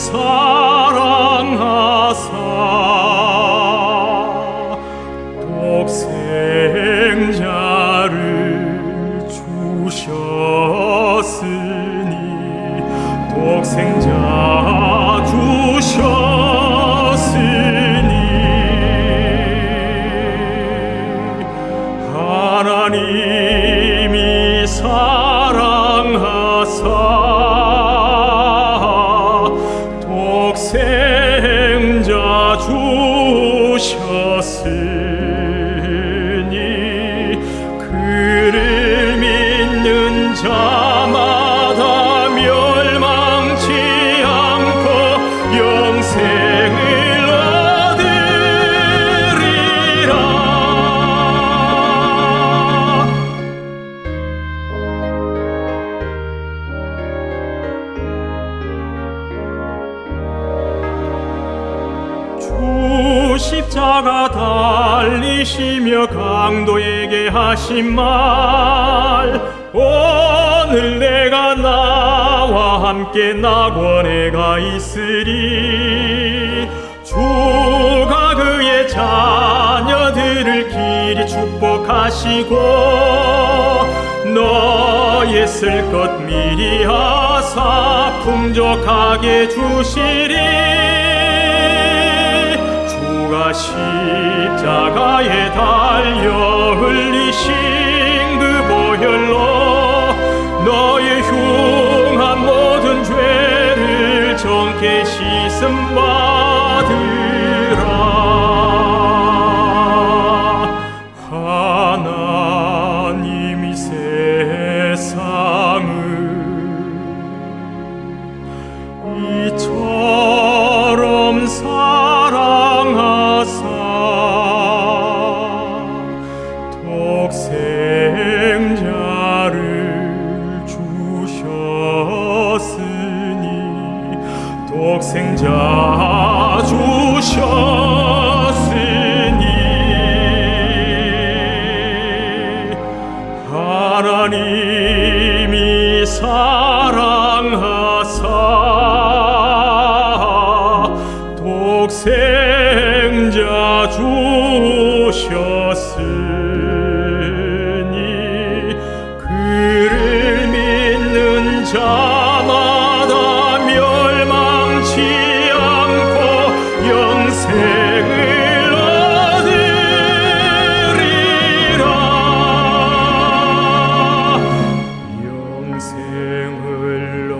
사랑하사. 독생자를 주셨으니 독생자 주셨 주셨으 주 십자가 달리시며 강도에게 하신 말. 오늘 내가 나와 함께 낙원에 가 있으리. 주가 그의 자녀들을 길이 축복하시고 너의 쓸 것 미리 하사 풍족하게 주시리 정케 씻음 받으라. 하나님이 세상을 이처 독생자 주셨으니 하나님이 사랑하사 독생자 주셨으니 그를 믿는 자 생을